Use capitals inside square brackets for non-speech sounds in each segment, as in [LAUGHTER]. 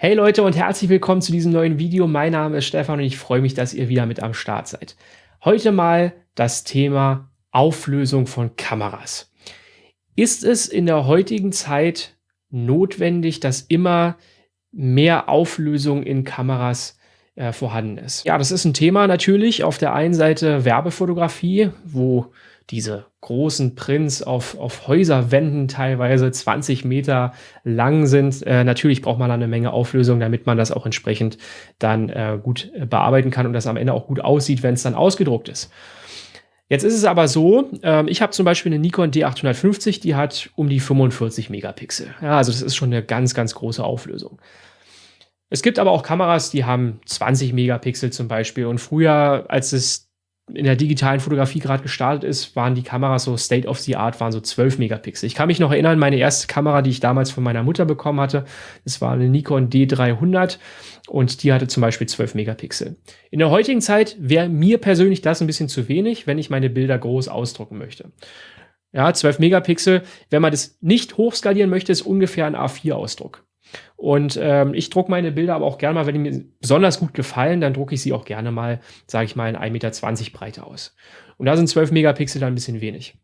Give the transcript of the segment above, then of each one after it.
Hey Leute und herzlich willkommen zu diesem neuen Video. Mein Name ist Stefan und ich freue mich, dass ihr wieder mit am Start seid. Heute mal das Thema Auflösung von Kameras. Ist es in der heutigen Zeit notwendig, dass immer mehr Auflösung in Kameras äh, vorhanden ist? Ja, das ist ein Thema natürlich. Auf der einen Seite Werbefotografie, wo diese großen Prints auf, auf Häuserwänden teilweise 20 Meter lang sind. Äh, natürlich braucht man da eine Menge Auflösung, damit man das auch entsprechend dann äh, gut äh, bearbeiten kann und das am Ende auch gut aussieht, wenn es dann ausgedruckt ist. Jetzt ist es aber so, ähm, ich habe zum Beispiel eine Nikon D850, die hat um die 45 Megapixel. Ja, also das ist schon eine ganz, ganz große Auflösung. Es gibt aber auch Kameras, die haben 20 Megapixel zum Beispiel. Und früher, als es in der digitalen Fotografie gerade gestartet ist, waren die Kameras so State of the Art, waren so 12 Megapixel. Ich kann mich noch erinnern, meine erste Kamera, die ich damals von meiner Mutter bekommen hatte, das war eine Nikon D300 und die hatte zum Beispiel 12 Megapixel. In der heutigen Zeit wäre mir persönlich das ein bisschen zu wenig, wenn ich meine Bilder groß ausdrucken möchte. Ja, 12 Megapixel, wenn man das nicht hochskalieren möchte, ist ungefähr ein A4-Ausdruck. Und ähm, ich drucke meine Bilder aber auch gerne mal, wenn die mir besonders gut gefallen, dann drucke ich sie auch gerne mal, sage ich mal, in 1,20 Meter Breite aus. Und da sind 12 Megapixel dann ein bisschen wenig.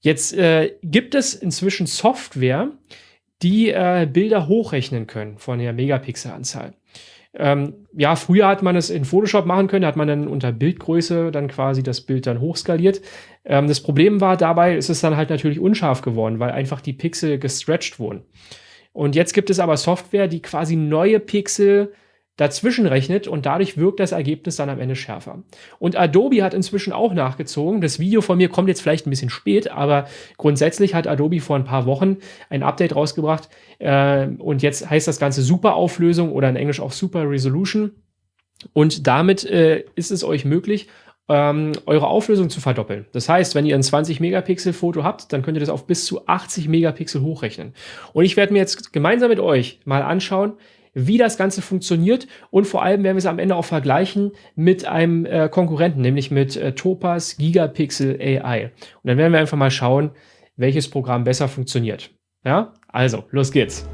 Jetzt äh, gibt es inzwischen Software, die äh, Bilder hochrechnen können von der Megapixelanzahl. Ähm, ja, früher hat man es in Photoshop machen können, da hat man dann unter Bildgröße dann quasi das Bild dann hochskaliert. Ähm, das Problem war dabei, ist es dann halt natürlich unscharf geworden, weil einfach die Pixel gestretched wurden. Und jetzt gibt es aber Software, die quasi neue Pixel dazwischen rechnet und dadurch wirkt das Ergebnis dann am Ende schärfer. Und Adobe hat inzwischen auch nachgezogen. Das Video von mir kommt jetzt vielleicht ein bisschen spät, aber grundsätzlich hat Adobe vor ein paar Wochen ein Update rausgebracht äh, und jetzt heißt das Ganze Superauflösung oder in Englisch auch Super Resolution. Und damit äh, ist es euch möglich, ähm, eure Auflösung zu verdoppeln. Das heißt, wenn ihr ein 20 Megapixel Foto habt, dann könnt ihr das auf bis zu 80 Megapixel hochrechnen. Und ich werde mir jetzt gemeinsam mit euch mal anschauen, wie das Ganze funktioniert und vor allem werden wir es am Ende auch vergleichen mit einem äh, Konkurrenten, nämlich mit äh, Topaz Gigapixel AI. Und dann werden wir einfach mal schauen, welches Programm besser funktioniert. Ja, also, los geht's.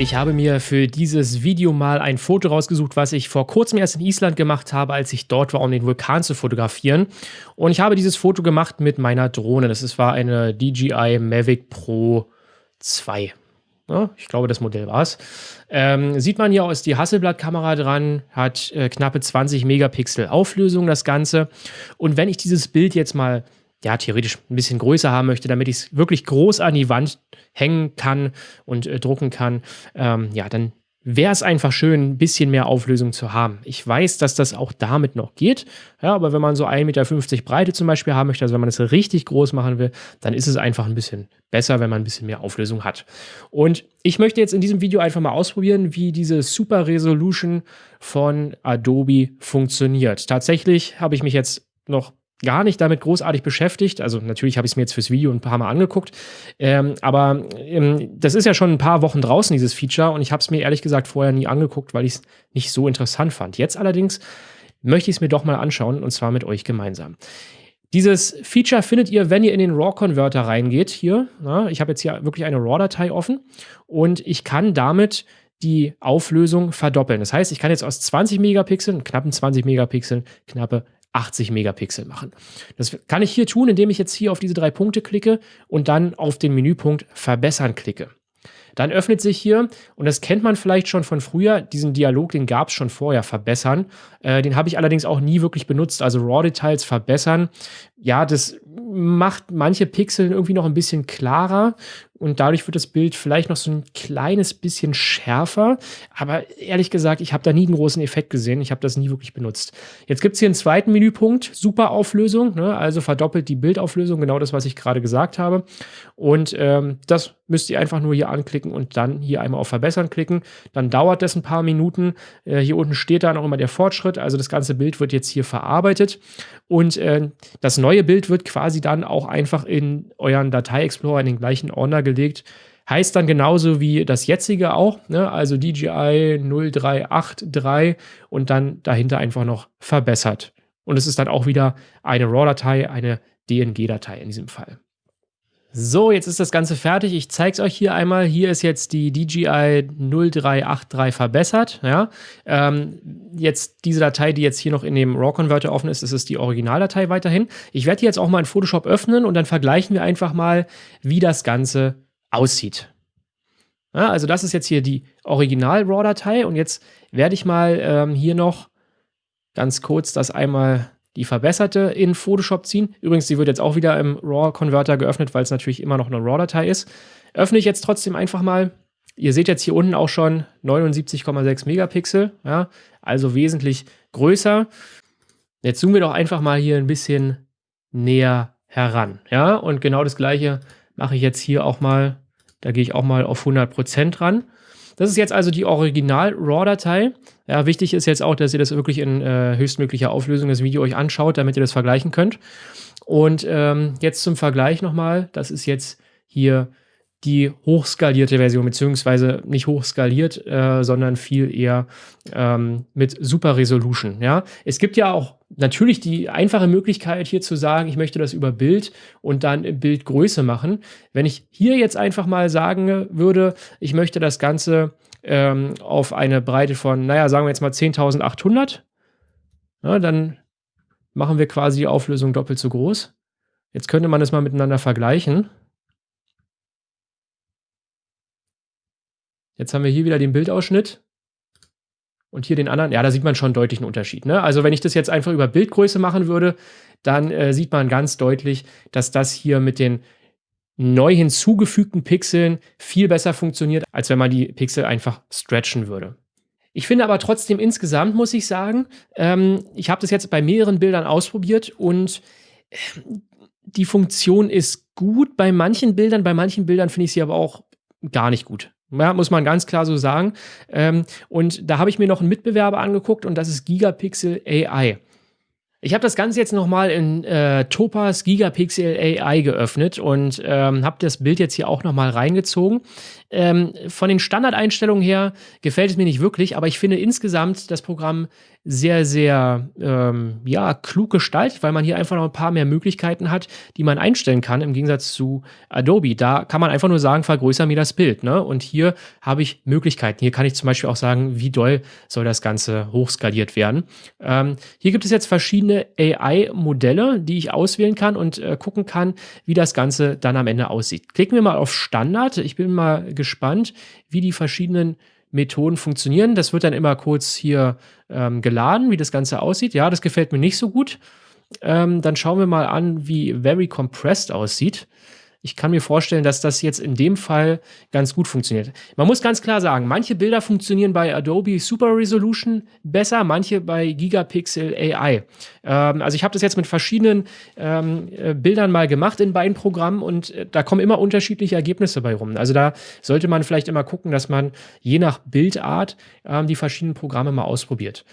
Ich habe mir für dieses Video mal ein Foto rausgesucht, was ich vor kurzem erst in Island gemacht habe, als ich dort war, um den Vulkan zu fotografieren. Und ich habe dieses Foto gemacht mit meiner Drohne. Das war eine DJI Mavic Pro 2. Ja, ich glaube, das Modell war es. Ähm, sieht man hier auch, ist die Hasselblatt-Kamera dran, hat äh, knappe 20 Megapixel Auflösung das Ganze. Und wenn ich dieses Bild jetzt mal ja, theoretisch ein bisschen größer haben möchte, damit ich es wirklich groß an die Wand hängen kann und äh, drucken kann, ähm, ja, dann wäre es einfach schön, ein bisschen mehr Auflösung zu haben. Ich weiß, dass das auch damit noch geht, ja, aber wenn man so 1,50 Meter Breite zum Beispiel haben möchte, also wenn man es richtig groß machen will, dann ist es einfach ein bisschen besser, wenn man ein bisschen mehr Auflösung hat. Und ich möchte jetzt in diesem Video einfach mal ausprobieren, wie diese Super Resolution von Adobe funktioniert. Tatsächlich habe ich mich jetzt noch gar nicht damit großartig beschäftigt. Also natürlich habe ich es mir jetzt fürs Video ein paar Mal angeguckt. Ähm, aber ähm, das ist ja schon ein paar Wochen draußen, dieses Feature. Und ich habe es mir ehrlich gesagt vorher nie angeguckt, weil ich es nicht so interessant fand. Jetzt allerdings möchte ich es mir doch mal anschauen und zwar mit euch gemeinsam. Dieses Feature findet ihr, wenn ihr in den RAW-Converter reingeht. Hier, na, ich habe jetzt hier wirklich eine RAW-Datei offen und ich kann damit die Auflösung verdoppeln. Das heißt, ich kann jetzt aus 20 Megapixeln, knappen 20 Megapixeln, knappe 80 Megapixel machen. Das kann ich hier tun, indem ich jetzt hier auf diese drei Punkte klicke und dann auf den Menüpunkt Verbessern klicke. Dann öffnet sich hier, und das kennt man vielleicht schon von früher, diesen Dialog, den gab es schon vorher, verbessern. Äh, den habe ich allerdings auch nie wirklich benutzt. Also RAW-Details verbessern. Ja, das macht manche Pixel irgendwie noch ein bisschen klarer und dadurch wird das Bild vielleicht noch so ein kleines bisschen schärfer. Aber ehrlich gesagt, ich habe da nie einen großen Effekt gesehen. Ich habe das nie wirklich benutzt. Jetzt gibt es hier einen zweiten Menüpunkt, Superauflösung, ne? also verdoppelt die Bildauflösung, genau das, was ich gerade gesagt habe. Und ähm, das müsst ihr einfach nur hier anklicken und dann hier einmal auf Verbessern klicken. Dann dauert das ein paar Minuten. Äh, hier unten steht dann auch immer der Fortschritt. Also das ganze Bild wird jetzt hier verarbeitet. Und äh, das neue Bild wird quasi dann auch einfach in euren Datei-Explorer in den gleichen Ordner gelegt. Heißt dann genauso wie das jetzige auch, ne? also DJI 0383 und dann dahinter einfach noch verbessert. Und es ist dann auch wieder eine RAW-Datei, eine DNG-Datei in diesem Fall. So, jetzt ist das Ganze fertig. Ich zeige es euch hier einmal. Hier ist jetzt die DJI 0383 verbessert. Ja? Ähm, jetzt diese Datei, die jetzt hier noch in dem RAW-Converter offen ist, das ist die Originaldatei weiterhin. Ich werde die jetzt auch mal in Photoshop öffnen und dann vergleichen wir einfach mal, wie das Ganze aussieht. Ja, also das ist jetzt hier die Original-RAW-Datei und jetzt werde ich mal ähm, hier noch ganz kurz das einmal die verbesserte in Photoshop ziehen. Übrigens, die wird jetzt auch wieder im RAW-Converter geöffnet, weil es natürlich immer noch eine RAW-Datei ist. Öffne ich jetzt trotzdem einfach mal. Ihr seht jetzt hier unten auch schon 79,6 Megapixel, ja, also wesentlich größer. Jetzt zoomen wir doch einfach mal hier ein bisschen näher heran, ja, und genau das gleiche mache ich jetzt hier auch mal, da gehe ich auch mal auf 100% ran. Das ist jetzt also die Original-RAW-Datei. Ja, wichtig ist jetzt auch, dass ihr das wirklich in äh, höchstmöglicher Auflösung das Video euch anschaut, damit ihr das vergleichen könnt. Und ähm, jetzt zum Vergleich nochmal, das ist jetzt hier die hochskalierte Version, beziehungsweise nicht hochskaliert, äh, sondern viel eher ähm, mit Super Resolution. Ja? Es gibt ja auch natürlich die einfache Möglichkeit hier zu sagen, ich möchte das über Bild und dann Bildgröße machen. Wenn ich hier jetzt einfach mal sagen würde, ich möchte das Ganze ähm, auf eine Breite von, naja, sagen wir jetzt mal 10.800, ja, dann machen wir quasi die Auflösung doppelt so groß. Jetzt könnte man das mal miteinander vergleichen. Jetzt haben wir hier wieder den Bildausschnitt und hier den anderen. Ja, da sieht man schon deutlich einen Unterschied. Ne? Also wenn ich das jetzt einfach über Bildgröße machen würde, dann äh, sieht man ganz deutlich, dass das hier mit den neu hinzugefügten Pixeln viel besser funktioniert, als wenn man die Pixel einfach stretchen würde. Ich finde aber trotzdem insgesamt, muss ich sagen, ähm, ich habe das jetzt bei mehreren Bildern ausprobiert und äh, die Funktion ist gut bei manchen Bildern, bei manchen Bildern finde ich sie aber auch gar nicht gut. Ja, muss man ganz klar so sagen. Ähm, und da habe ich mir noch einen Mitbewerber angeguckt und das ist Gigapixel AI. Ich habe das Ganze jetzt nochmal in äh, Topaz Gigapixel AI geöffnet und ähm, habe das Bild jetzt hier auch nochmal reingezogen. Ähm, von den Standardeinstellungen her gefällt es mir nicht wirklich, aber ich finde insgesamt das Programm sehr, sehr ähm, ja, klug gestaltet, weil man hier einfach noch ein paar mehr Möglichkeiten hat, die man einstellen kann, im Gegensatz zu Adobe. Da kann man einfach nur sagen, vergrößere mir das Bild. Ne? Und hier habe ich Möglichkeiten. Hier kann ich zum Beispiel auch sagen, wie doll soll das Ganze hochskaliert werden. Ähm, hier gibt es jetzt verschiedene AI-Modelle, die ich auswählen kann und äh, gucken kann, wie das Ganze dann am Ende aussieht. Klicken wir mal auf Standard. Ich bin mal gespannt, wie die verschiedenen Methoden funktionieren. Das wird dann immer kurz hier ähm, geladen, wie das Ganze aussieht. Ja, das gefällt mir nicht so gut. Ähm, dann schauen wir mal an, wie Very Compressed aussieht. Ich kann mir vorstellen, dass das jetzt in dem Fall ganz gut funktioniert. Man muss ganz klar sagen, manche Bilder funktionieren bei Adobe Super Resolution besser, manche bei Gigapixel AI. Ähm, also ich habe das jetzt mit verschiedenen ähm, äh, Bildern mal gemacht in beiden Programmen und äh, da kommen immer unterschiedliche Ergebnisse bei rum. Also da sollte man vielleicht immer gucken, dass man je nach Bildart ähm, die verschiedenen Programme mal ausprobiert.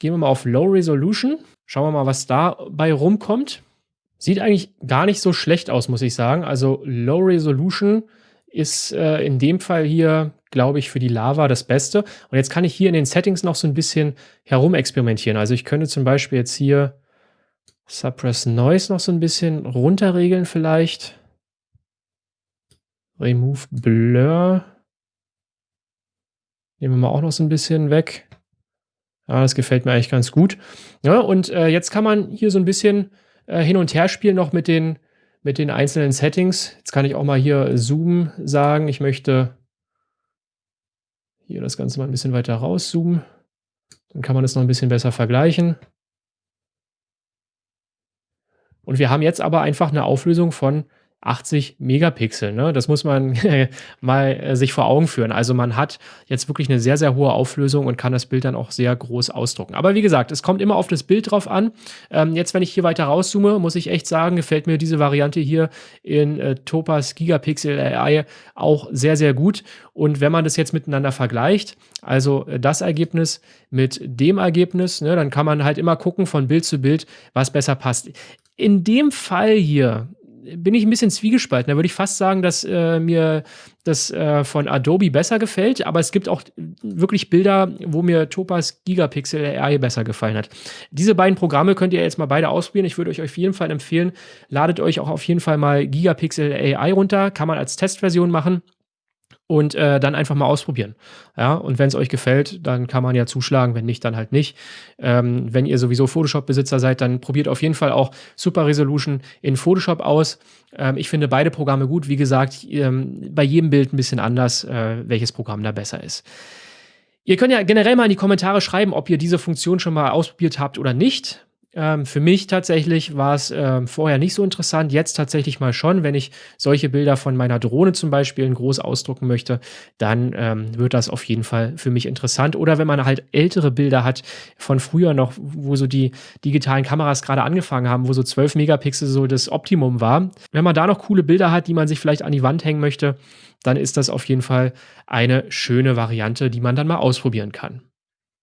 Gehen wir mal auf Low Resolution. Schauen wir mal, was dabei rumkommt. Sieht eigentlich gar nicht so schlecht aus, muss ich sagen. Also Low Resolution ist äh, in dem Fall hier, glaube ich, für die Lava das Beste. Und jetzt kann ich hier in den Settings noch so ein bisschen herumexperimentieren. Also ich könnte zum Beispiel jetzt hier Suppress Noise noch so ein bisschen runterregeln vielleicht. Remove Blur. Nehmen wir mal auch noch so ein bisschen weg. Ja, das gefällt mir eigentlich ganz gut. Ja, und äh, jetzt kann man hier so ein bisschen äh, hin und her spielen noch mit den, mit den einzelnen Settings. Jetzt kann ich auch mal hier Zoom sagen. Ich möchte hier das Ganze mal ein bisschen weiter rauszoomen. Dann kann man das noch ein bisschen besser vergleichen. Und wir haben jetzt aber einfach eine Auflösung von 80 Megapixel. Ne? Das muss man [LAUGHS] mal äh, sich vor Augen führen. Also man hat jetzt wirklich eine sehr, sehr hohe Auflösung und kann das Bild dann auch sehr groß ausdrucken. Aber wie gesagt, es kommt immer auf das Bild drauf an. Ähm, jetzt, wenn ich hier weiter rauszoome, muss ich echt sagen, gefällt mir diese Variante hier in äh, Topaz Gigapixel AI auch sehr, sehr gut. Und wenn man das jetzt miteinander vergleicht, also äh, das Ergebnis mit dem Ergebnis, ne, dann kann man halt immer gucken von Bild zu Bild, was besser passt. In dem Fall hier bin ich ein bisschen zwiegespalten. Da würde ich fast sagen, dass äh, mir das äh, von Adobe besser gefällt, aber es gibt auch wirklich Bilder, wo mir Topaz Gigapixel AI besser gefallen hat. Diese beiden Programme könnt ihr jetzt mal beide ausprobieren. Ich würde euch auf jeden Fall empfehlen, ladet euch auch auf jeden Fall mal Gigapixel AI runter. Kann man als Testversion machen und äh, dann einfach mal ausprobieren. Ja, und wenn es euch gefällt, dann kann man ja zuschlagen, wenn nicht, dann halt nicht. Ähm, wenn ihr sowieso Photoshop-Besitzer seid, dann probiert auf jeden Fall auch Super Resolution in Photoshop aus. Ähm, ich finde beide Programme gut. Wie gesagt, ähm, bei jedem Bild ein bisschen anders, äh, welches Programm da besser ist. Ihr könnt ja generell mal in die Kommentare schreiben, ob ihr diese Funktion schon mal ausprobiert habt oder nicht. Ähm, für mich tatsächlich war es ähm, vorher nicht so interessant, jetzt tatsächlich mal schon. Wenn ich solche Bilder von meiner Drohne zum Beispiel in groß ausdrucken möchte, dann ähm, wird das auf jeden Fall für mich interessant. Oder wenn man halt ältere Bilder hat von früher noch, wo so die digitalen Kameras gerade angefangen haben, wo so 12 Megapixel so das Optimum war. Wenn man da noch coole Bilder hat, die man sich vielleicht an die Wand hängen möchte, dann ist das auf jeden Fall eine schöne Variante, die man dann mal ausprobieren kann.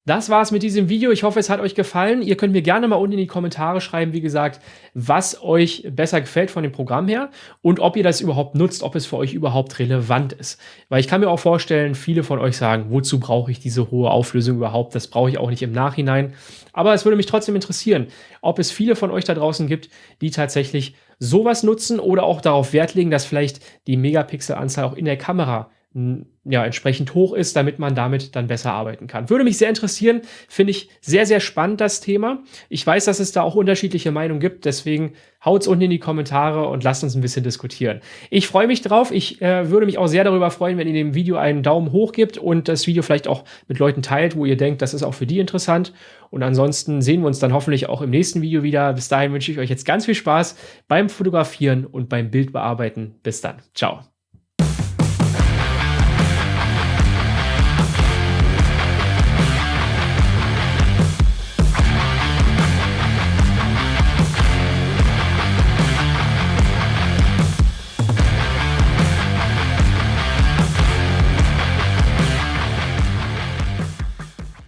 Das war's mit diesem Video. Ich hoffe, es hat euch gefallen. Ihr könnt mir gerne mal unten in die Kommentare schreiben, wie gesagt, was euch besser gefällt von dem Programm her und ob ihr das überhaupt nutzt, ob es für euch überhaupt relevant ist. Weil ich kann mir auch vorstellen, viele von euch sagen, wozu brauche ich diese hohe Auflösung überhaupt? Das brauche ich auch nicht im Nachhinein. Aber es würde mich trotzdem interessieren, ob es viele von euch da draußen gibt, die tatsächlich sowas nutzen oder auch darauf Wert legen, dass vielleicht die Megapixelanzahl auch in der Kamera ja, entsprechend hoch ist, damit man damit dann besser arbeiten kann. Würde mich sehr interessieren, finde ich sehr, sehr spannend das Thema. Ich weiß, dass es da auch unterschiedliche Meinungen gibt, deswegen haut's unten in die Kommentare und lasst uns ein bisschen diskutieren. Ich freue mich drauf. Ich äh, würde mich auch sehr darüber freuen, wenn ihr dem Video einen Daumen hoch gebt und das Video vielleicht auch mit Leuten teilt, wo ihr denkt, das ist auch für die interessant. Und ansonsten sehen wir uns dann hoffentlich auch im nächsten Video wieder. Bis dahin wünsche ich euch jetzt ganz viel Spaß beim Fotografieren und beim Bildbearbeiten. Bis dann. Ciao.